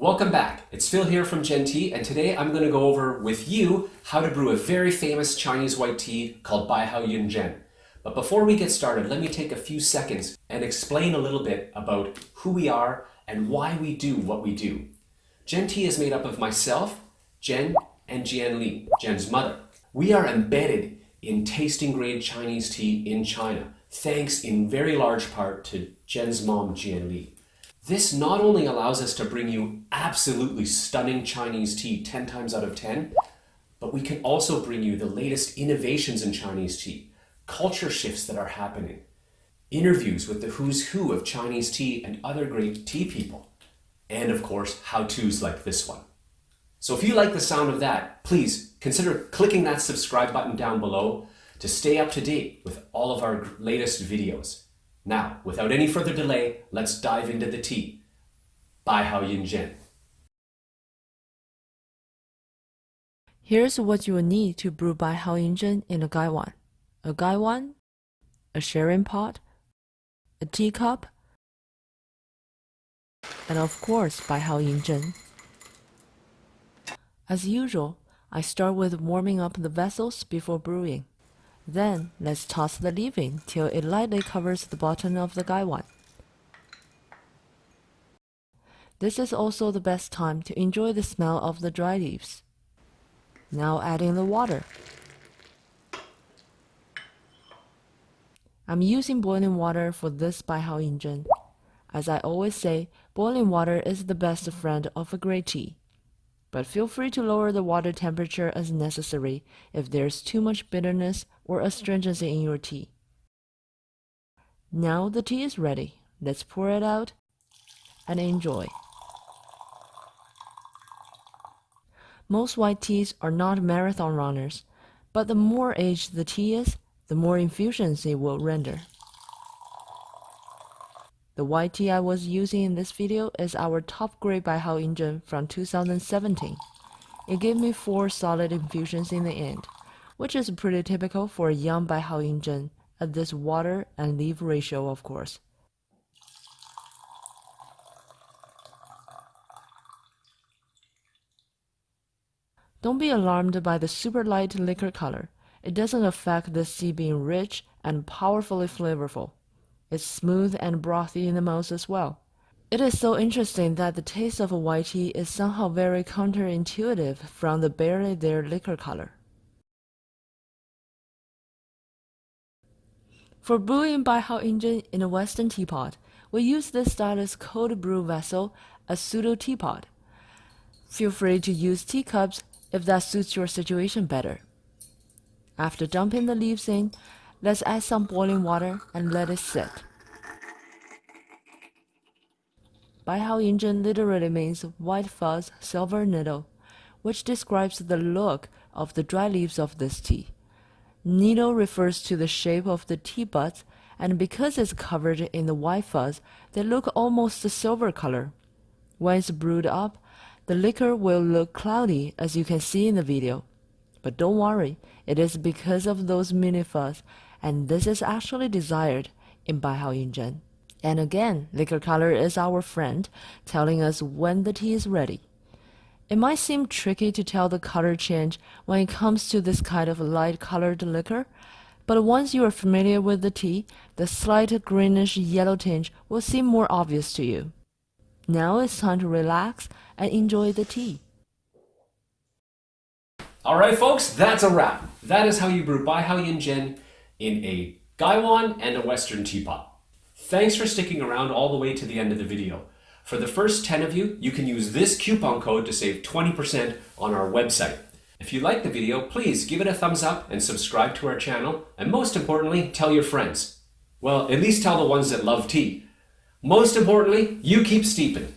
Welcome back. It's Phil here from GenTea, and today I'm going to go over with you how to brew a very famous Chinese white tea called Baihao Yinzhen. But before we get started, let me take a few seconds and explain a little bit about who we are and why we do what we do. GenTea is made up of myself, Jen, and Jian Li, Jen's mother. We are embedded in tasting grade Chinese tea in China, thanks in very large part to Jen's mom, Jian Li. This not only allows us to bring you absolutely stunning Chinese tea 10 times out of 10, but we can also bring you the latest innovations in Chinese tea, culture shifts that are happening, interviews with the who's who of Chinese tea and other great tea people, and of course, how-tos like this one. So if you like the sound of that, please consider clicking that subscribe button down below to stay up to date with all of our latest videos. Now, without any further delay, let's dive into the tea. Baihao Yinzhen. Here's what you will need to brew Baihao Yinzhen in a gaiwan. A gaiwan, a sharing pot, a teacup, and of course Baihao Yinzhen. As usual, I start with warming up the vessels before brewing. Then, let's toss the leaving till it lightly covers the bottom of the gaiwan. This is also the best time to enjoy the smell of the dry leaves. Now add in the water. I'm using boiling water for this Baihao Yinzhen. As I always say, boiling water is the best friend of a great tea but feel free to lower the water temperature as necessary if there's too much bitterness or astringency in your tea. Now the tea is ready. Let's pour it out and enjoy. Most white teas are not marathon runners, but the more aged the tea is, the more infusions it will render. The YT I was using in this video is our top grade Baihao Yinzhen from 2017. It gave me 4 solid infusions in the end, which is pretty typical for a young Baihao Yinzhen at this water and leaf ratio of course. Don't be alarmed by the super light liquor color. It doesn't affect the tea being rich and powerfully flavorful. It's smooth and brothy in the mouth as well. It is so interesting that the taste of a white tea is somehow very counterintuitive from the barely there liquor color. For brewing Baihao Yinzhen in a western teapot, we use this stylus cold brew vessel, a pseudo teapot. Feel free to use teacups if that suits your situation better. After dumping the leaves in, Let's add some boiling water and let it sit. Baihao Yinzhen literally means white fuzz silver needle, which describes the look of the dry leaves of this tea. Needle refers to the shape of the tea buds, and because it's covered in the white fuzz, they look almost a silver color. When it's brewed up, the liquor will look cloudy as you can see in the video. But don't worry, it is because of those mini fuzz and this is actually desired in Baihao Yinzhen. And again, liquor color is our friend, telling us when the tea is ready. It might seem tricky to tell the color change when it comes to this kind of light colored liquor, but once you are familiar with the tea, the slight greenish yellow tinge will seem more obvious to you. Now it's time to relax and enjoy the tea. Alright folks, that's a wrap. That is how you brew Baihao Yinzhen in a Gaiwan and a Western teapot. Thanks for sticking around all the way to the end of the video. For the first 10 of you, you can use this coupon code to save 20% on our website. If you like the video, please give it a thumbs up and subscribe to our channel. And most importantly, tell your friends. Well, at least tell the ones that love tea. Most importantly, you keep steeping.